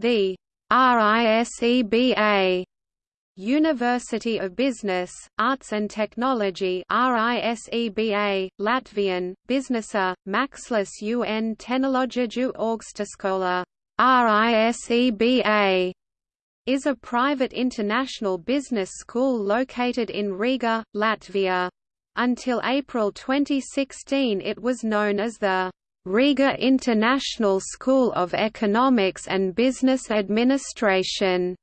The RISEBA University of Business, Arts and Technology RISEBA, Latvian, Biznesa, Mākslas un tehnoloģiju augstskola RISEBA, is a private international business school located in Riga, Latvia. Until April 2016 it was known as the Riga International School of Economics and Business Administration.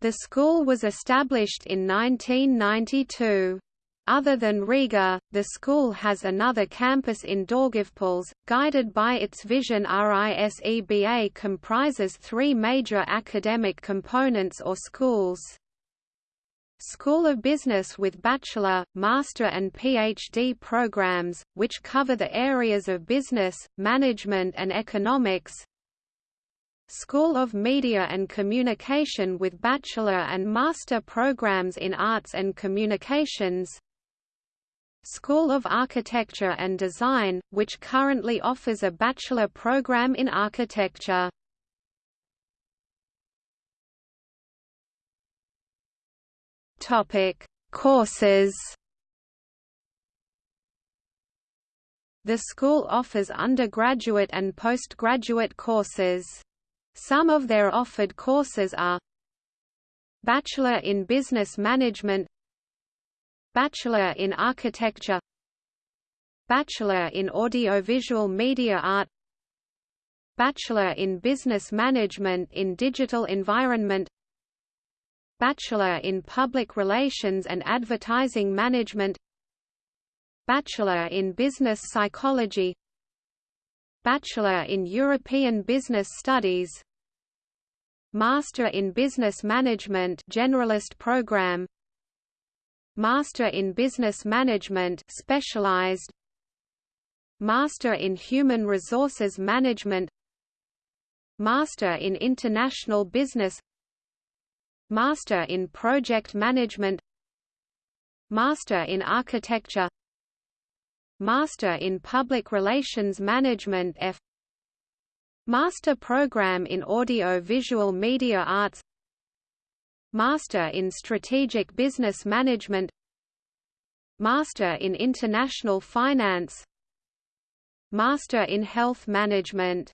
The school was established in 1992. Other than Riga, the school has another campus in Daugavpils, guided by its vision RISEBA comprises three major academic components or schools. School of Business with bachelor, master and PhD programs, which cover the areas of business, management and economics, School of Media and Communication with bachelor and master programs in Arts and Communications School of Architecture and Design, which currently offers a bachelor program in architecture. Topic: Courses. The school offers undergraduate and postgraduate courses. Some of their offered courses are Bachelor in Business Management Bachelor in Architecture Bachelor in Audiovisual Media Art Bachelor in Business Management in Digital Environment Bachelor in Public Relations and Advertising Management Bachelor in Business Psychology Bachelor in European Business Studies Master in Business Management generalist program Master in Business Management specialized Master in Human Resources Management Master in International Business Master in Project Management Master in Architecture Master in Public Relations Management F Master Program in Audio-Visual Media Arts Master in Strategic Business Management Master in International Finance Master in Health Management